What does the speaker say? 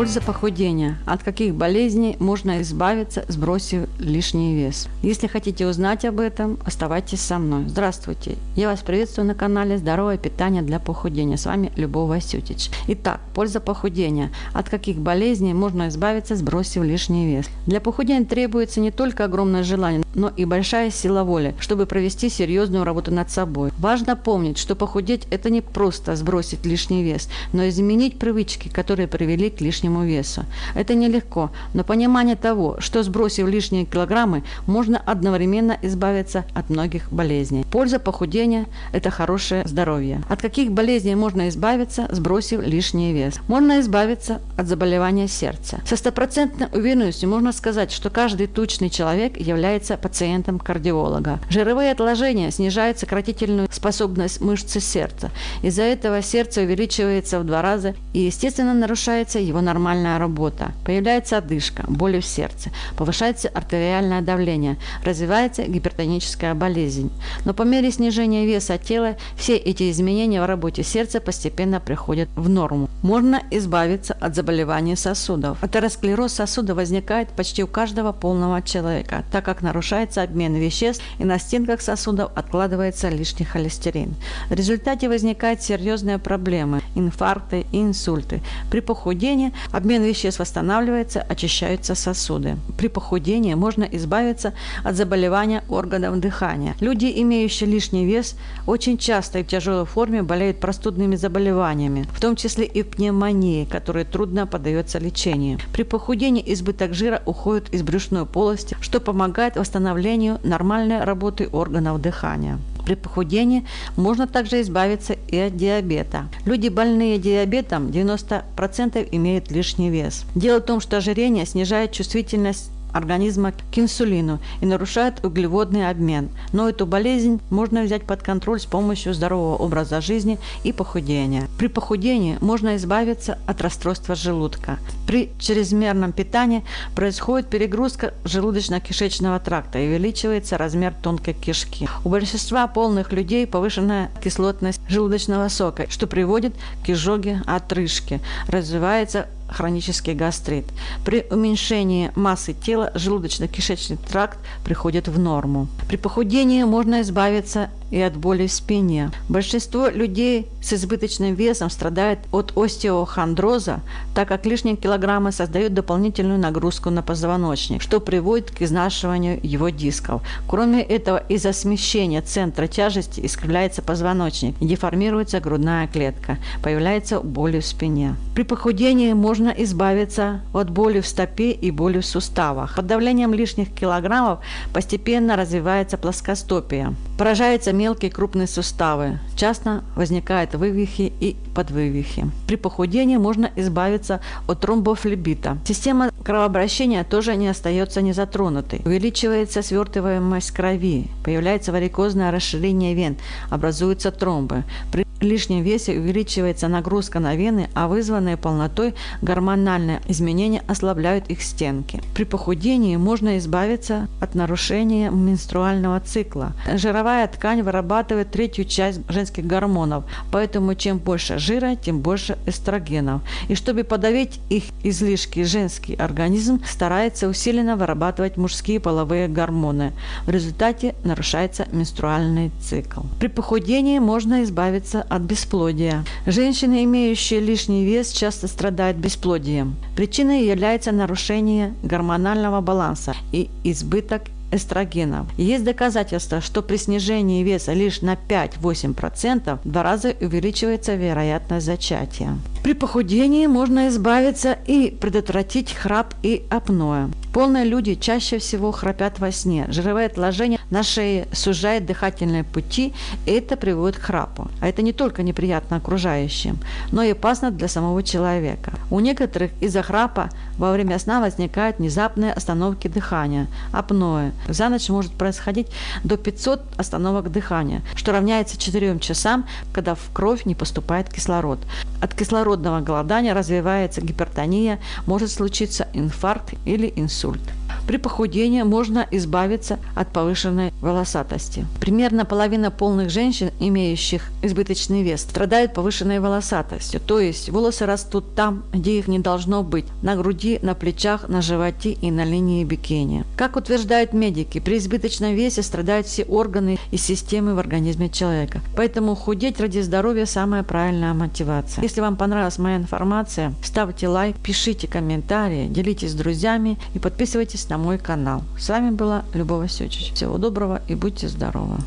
Польза похудения. От каких болезней можно избавиться, сбросив лишний вес? Если хотите узнать об этом, оставайтесь со мной. Здравствуйте! Я вас приветствую на канале «Здоровое питание для похудения». С вами Любовь Васютич. Итак, польза похудения. От каких болезней можно избавиться, сбросив лишний вес? Для похудения требуется не только огромное желание, но и большая сила воли, чтобы провести серьезную работу над собой. Важно помнить, что похудеть – это не просто сбросить лишний вес, но изменить привычки, которые привели к лишнему лишнему весу. Это нелегко, но понимание того, что сбросив лишние килограммы, можно одновременно избавиться от многих болезней. Польза похудения – это хорошее здоровье. От каких болезней можно избавиться, сбросив лишний вес? Можно избавиться от заболевания сердца. Со стопроцентной уверенностью можно сказать, что каждый тучный человек является пациентом кардиолога. Жировые отложения снижают сократительную способность мышцы сердца. Из-за этого сердце увеличивается в два раза и, естественно, нарушается его нормальная работа, появляется одышка, боли в сердце, повышается артериальное давление, развивается гипертоническая болезнь. Но по мере снижения веса тела все эти изменения в работе сердца постепенно приходят в норму. Можно избавиться от заболеваний сосудов. Атеросклероз сосуда возникает почти у каждого полного человека, так как нарушается обмен веществ и на стенках сосудов откладывается лишний холестерин. В результате возникают серьезные проблемы – инфаркты и инсульты. При похудении Обмен веществ восстанавливается, очищаются сосуды. При похудении можно избавиться от заболевания органов дыхания. Люди, имеющие лишний вес, очень часто и в тяжелой форме болеют простудными заболеваниями, в том числе и пневмонией, которая трудно поддается лечению. При похудении избыток жира уходит из брюшной полости, что помогает восстановлению нормальной работы органов дыхания. При похудении можно также избавиться и от диабета. Люди, больные диабетом, 90% имеют лишний вес. Дело в том, что ожирение снижает чувствительность организма к инсулину и нарушает углеводный обмен. Но эту болезнь можно взять под контроль с помощью здорового образа жизни и похудения. При похудении можно избавиться от расстройства желудка. При чрезмерном питании происходит перегрузка желудочно-кишечного тракта и увеличивается размер тонкой кишки. У большинства полных людей повышенная кислотность желудочного сока, что приводит к изжоге отрыжки. Развивается хронический гастрит. При уменьшении массы тела желудочно-кишечный тракт приходит в норму. При похудении можно избавиться и от боли в спине. Большинство людей с избыточным весом страдает от остеохондроза, так как лишние килограммы создают дополнительную нагрузку на позвоночник, что приводит к изнашиванию его дисков. Кроме этого, из-за смещения центра тяжести искривляется позвоночник и деформируется грудная клетка, появляется боль в спине. При похудении можно избавиться от боли в стопе и боли в суставах. Под давлением лишних килограммов постепенно развивается плоскостопие. Поражаются мелкие крупные суставы. Часто возникают вывихи и подвывихи. При похудении можно избавиться от тромбофлебита. Система кровообращения тоже не остается незатронутой. Увеличивается свертываемость крови, появляется варикозное расширение вен, образуются тромбы. При лишнем весе увеличивается нагрузка на вены, а вызванные полнотой гормональные изменения ослабляют их стенки. При похудении можно избавиться от нарушения менструального цикла. Жировая ткань вырабатывает третью часть женских гормонов, поэтому чем больше жира, тем больше эстрогенов. И чтобы подавить их излишки, женский организм старается усиленно вырабатывать мужские половые гормоны. В результате нарушается менструальный цикл. При похудении можно избавиться от бесплодия. Женщины, имеющие лишний вес, часто страдают бесплодием. Причиной является нарушение гормонального баланса и избыток эстрогенов. Есть доказательства, что при снижении веса лишь на 5-8% в два раза увеличивается вероятность зачатия. При похудении можно избавиться и предотвратить храп и апноэ. Полные люди чаще всего храпят во сне. Жировое отложение на шее сужает дыхательные пути, и это приводит к храпу. А это не только неприятно окружающим, но и опасно для самого человека. У некоторых из-за храпа во время сна возникают внезапные остановки дыхания, апноэ. За ночь может происходить до 500 остановок дыхания, что равняется 4 часам, когда в кровь не поступает кислород. От кислородного голодания развивается гипертония, может случиться инфаркт или инсульт. sult При похудении можно избавиться от повышенной волосатости. Примерно половина полных женщин, имеющих избыточный вес, страдают повышенной волосатостью, то есть волосы растут там, где их не должно быть, на груди, на плечах, на животе и на линии бикини. Как утверждают медики, при избыточном весе страдают все органы и системы в организме человека. Поэтому худеть ради здоровья – самая правильная мотивация. Если вам понравилась моя информация, ставьте лайк, пишите комментарии, делитесь с друзьями и подписывайтесь на мой канал. С вами была Любовь Васючич. Всего доброго и будьте здоровы!